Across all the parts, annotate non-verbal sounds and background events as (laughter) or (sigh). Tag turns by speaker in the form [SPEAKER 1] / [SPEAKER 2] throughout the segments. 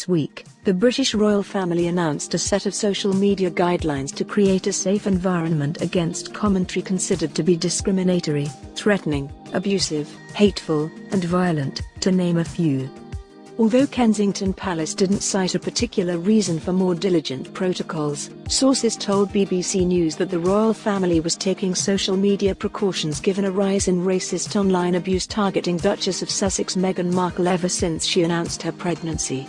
[SPEAKER 1] Rights Week, the British royal family announced a set of social media guidelines to create a safe environment against commentary considered to be discriminatory, threatening, abusive, hateful, and violent, to name a few. Although Kensington Palace didn't cite a particular reason for more diligent protocols, sources told BBC News that the royal family was taking social media precautions given a rise in racist online abuse targeting Duchess of Sussex Meghan Markle ever since she announced her pregnancy.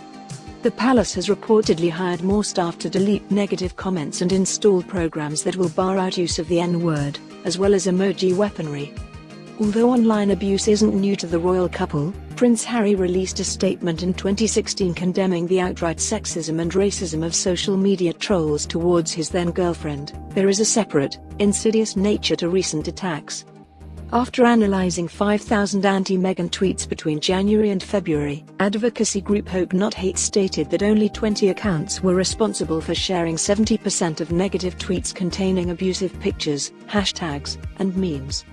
[SPEAKER 1] The palace has reportedly hired more staff to delete negative comments and install programs that will bar out use of the N-word, as well as emoji weaponry. Although online abuse isn't new to the royal couple, Prince Harry released a statement in 2016 condemning the outright sexism and racism of social media trolls towards his then-girlfriend. There is a separate, insidious nature to recent attacks. After analyzing 5,000 anti-Meghan tweets between January and February, advocacy group Hope Not Hate stated that only 20 accounts were responsible for sharing 70% of negative tweets containing abusive pictures, hashtags, and memes.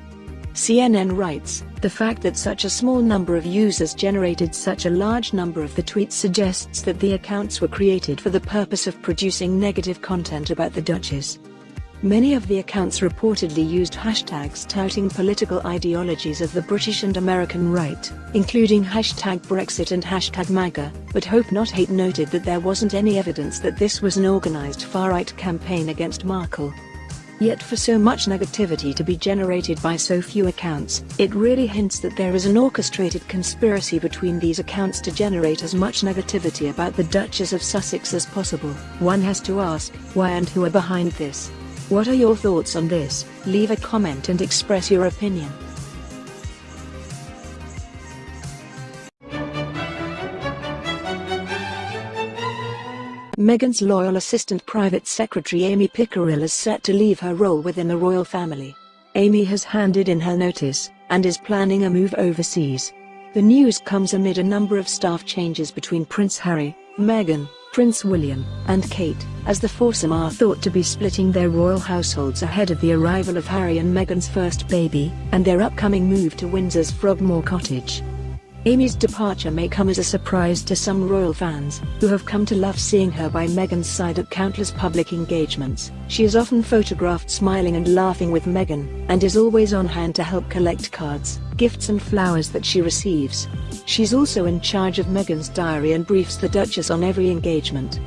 [SPEAKER 1] CNN writes, the fact that such a small number of users generated such a large number of the tweets suggests that the accounts were created for the purpose of producing negative content about the Duchess. Many of the accounts reportedly used hashtags touting political ideologies of the British and American right, including hashtag Brexit and hashtag MAGA, but Hope Not Hate noted that there wasn't any evidence that this was an organized far-right campaign against Markle. Yet for so much negativity to be generated by so few accounts, it really hints that there is an orchestrated conspiracy between these accounts to generate as much negativity about the Duchess of Sussex as possible. One has to ask, why and who are behind this? What are your thoughts on this? Leave a comment and express your opinion. Meghan's loyal assistant private secretary Amy Pickerill is set to leave her role within the royal family. Amy has handed in her notice, and is planning a move overseas. The news comes amid a number of staff changes between Prince Harry, Meghan, Prince William, and Kate, as the foursome are thought to be splitting their royal households ahead of the arrival of Harry and Meghan's first baby, and their upcoming move to Windsor's Frogmore Cottage. Amy's departure may come as a surprise to some royal fans, who have come to love seeing her by Meghan's side at countless public engagements. She is often photographed smiling and laughing with Meghan, and is always on hand to help collect cards, gifts and flowers that she receives. She's also in charge of Meghan's diary and briefs the Duchess on every engagement.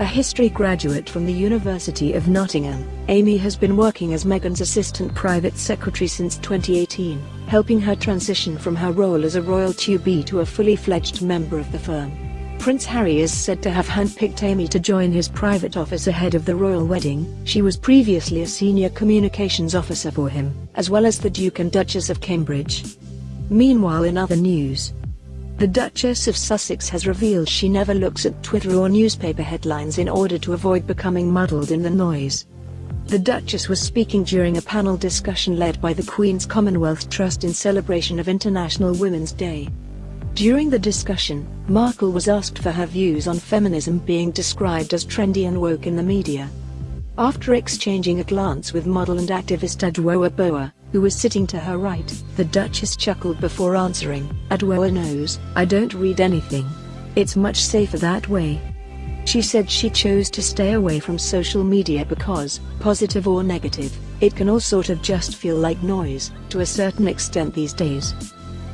[SPEAKER 1] A history graduate from the University of Nottingham, Amy has been working as Meghan's assistant private secretary since 2018, helping her transition from her role as a royal to-be to a fully fledged member of the firm. Prince Harry is said to have handpicked Amy to join his private office ahead of the royal wedding. She was previously a senior communications officer for him, as well as the Duke and Duchess of Cambridge. Meanwhile in other news, the Duchess of Sussex has revealed she never looks at Twitter or newspaper headlines in order to avoid becoming muddled in the noise. The Duchess was speaking during a panel discussion led by the Queen's Commonwealth Trust in celebration of International Women's Day. During the discussion, Markle was asked for her views on feminism being described as trendy and woke in the media. After exchanging a glance with model and activist Adwoa Aboah, who was sitting to her right, the Duchess chuckled before answering, Adwoa knows, I don't read anything. It's much safer that way. She said she chose to stay away from social media because, positive or negative, it can all sort of just feel like noise, to a certain extent these days.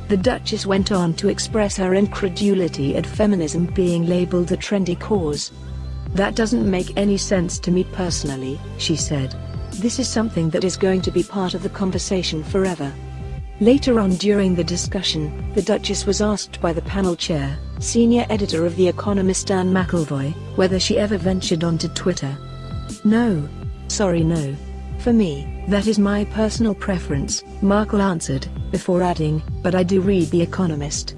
[SPEAKER 1] The Duchess went on to express her incredulity at feminism being labeled a trendy cause. That doesn't make any sense to me personally, she said. This is something that is going to be part of the conversation forever. Later on during the discussion, the Duchess was asked by the panel chair, senior editor of The Economist Anne McElvoy, whether she ever ventured onto Twitter. No. Sorry no. For me, that is my personal preference, Markle answered, before adding, but I do read The Economist.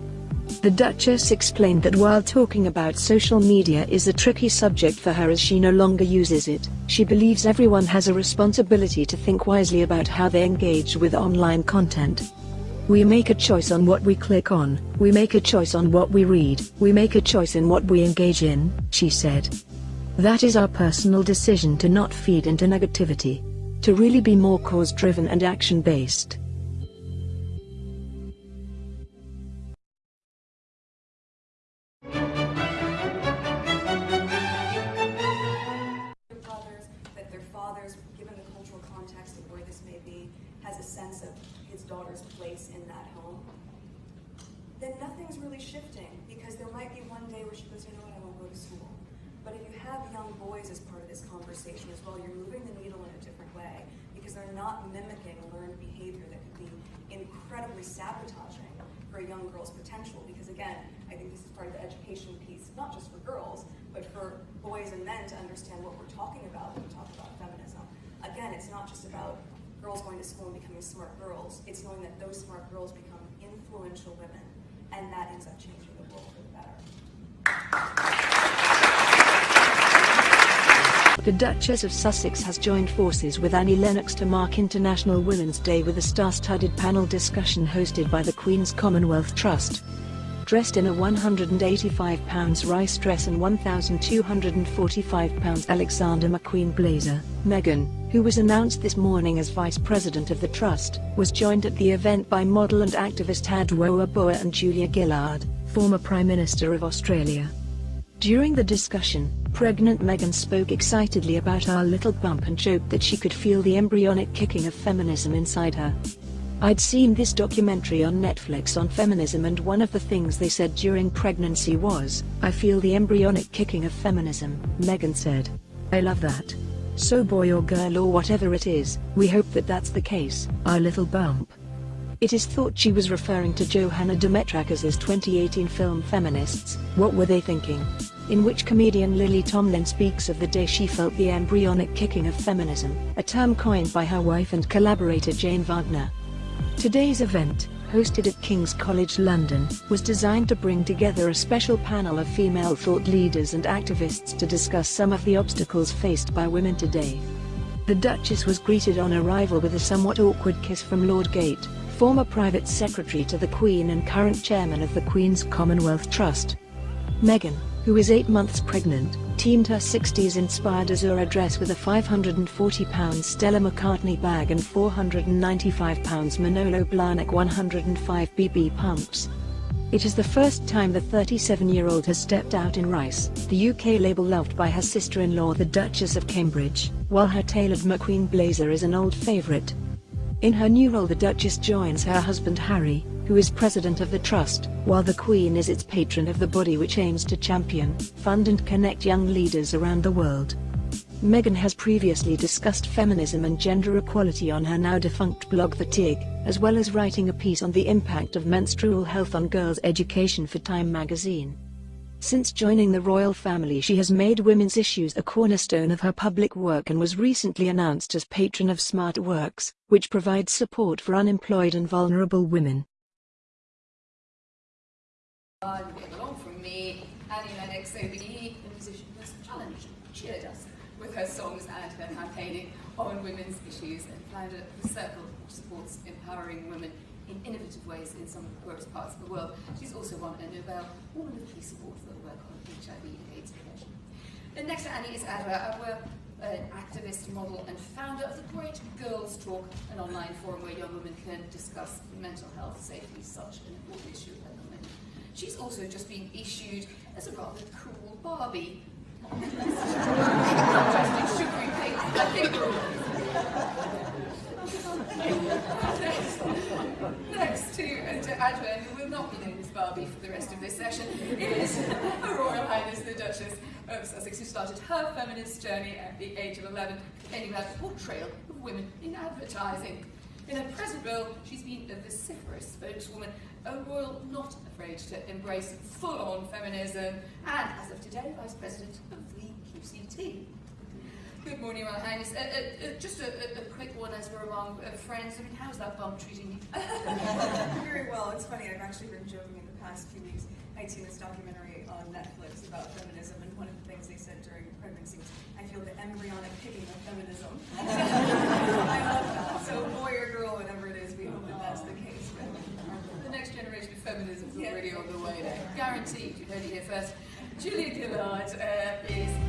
[SPEAKER 1] The Duchess explained that while talking about social media is a tricky subject for her as she no longer uses it, she believes everyone has a responsibility to think wisely about how they engage with online content. We make a choice on what we click on, we make a choice on what we read, we make a choice in what we engage in, she said. That is our personal decision to not feed into negativity. To really be more cause-driven and has a sense of his daughter's place in that home, then
[SPEAKER 2] nothing's really shifting because there might be one day where she goes, you know what, I won't go to school. But if you have young boys as part of this conversation as well, you're moving the needle in a different way because they're not mimicking learned behavior that could be incredibly sabotaging for a young girl's potential. Because again, I think this is part of the education piece, not just for girls, but for boys and men to understand what we're talking about when we talk about feminism. Again, it's not just about girls going to school and becoming smart girls, it's knowing that those smart girls become influential women and that ends up changing the world for the better.
[SPEAKER 1] The Duchess of Sussex has joined forces with Annie Lennox to mark International Women's Day with a star-studded panel discussion hosted by the Queen's Commonwealth Trust. Dressed in a £185 Reiss dress and £1,245 Alexander McQueen blazer, Meghan, who was announced this morning as Vice President of the Trust, was joined at the event by model and activist Adwoa Aboah and Julia Gillard, former Prime Minister of Australia. During the discussion, pregnant Meghan spoke excitedly about our little bump and joked that she could feel the embryonic kicking of feminism inside her. I'd seen this documentary on Netflix on feminism and one of the things they said during pregnancy was, I feel the embryonic kicking of feminism, Meghan said. I love that. So boy or girl or whatever it is, we hope that that's the case, our little bump. It is thought she was referring to Johanna Demetrakas's 2018 film Feminists, What Were They Thinking? in which comedian Lily Tomlin speaks of the day she felt the embryonic kicking of feminism, a term coined by her wife and collaborator Jane Wagner. Today's event, hosted at King's College London, was designed to bring together a special panel of female thought leaders and activists to discuss some of the obstacles faced by women today. The Duchess was greeted on arrival with a somewhat awkward kiss from Lord Geidt, former private secretary to the Queen and current chairman of the Queen's Commonwealth Trust. Meghan, who is eight months pregnant, teamed her 60s-inspired Azura dress with a £540 Stella McCartney bag and £495 Manolo Blahnik 105 BB pumps. It is the first time the 37-year-old has stepped out in Reiss, the UK label loved by her sister-in-law the Duchess of Cambridge, while her tailored McQueen blazer is an old favourite. In her new role the Duchess joins her husband Harry, who is president of the Trust, while the Queen is its patron of the body which aims to champion, fund and connect young leaders around the world. Meghan has previously discussed feminism and gender equality on her now-defunct blog The Tig, as well as writing a piece on the impact of menstrual health on girls' education for Time magazine. Since joining the royal family she has made women's issues a cornerstone of her public work and was recently announced as patron of Smart Works, which provides support for unemployed and vulnerable women.
[SPEAKER 3] Uh, along from me, Annie Lennox, OBE, the musician was challenged, cheered us with her songs and her campaigning on women's issues and founded a circle which supports empowering women in innovative ways in some of the poorest parts of the world. She's also won a Nobel Woman of Peace Award for her work on HIV and AIDS prevention. And next to Annie is Adwoa Aboah, an activist, model and founder of the Great Gurls Talk, an online forum where young women can discuss mental health safety, such an important issue at the moment. She's also just been issued as a rather cool Barbie. Next to, uh, to Adwoa, who will not be known as Barbie for the rest of this session, is Her Royal Highness the Duchess of Sussex, who started her feminist journey at the age of 11, ending with a portrayal of women in advertising. In her present role, she's been a vociferous spokeswoman, a royal not afraid to embrace full-on feminism, and as of today, Vice President of the QCT. Good morning, Royal Highness. Uh, uh, uh, just a, a, quick one as we're among uh, friends. I mean, how's that bump treating you? (laughs)
[SPEAKER 2] Very well. It's funny, I've actually been joking in the past few weeks. I'd seen this documentary on Netflix about feminism, and one of the things they said during pregnancy was, I feel the embryonic kicking of feminism. (laughs) I love
[SPEAKER 3] Taxi, you heard it here first. Julia Gillard uh, is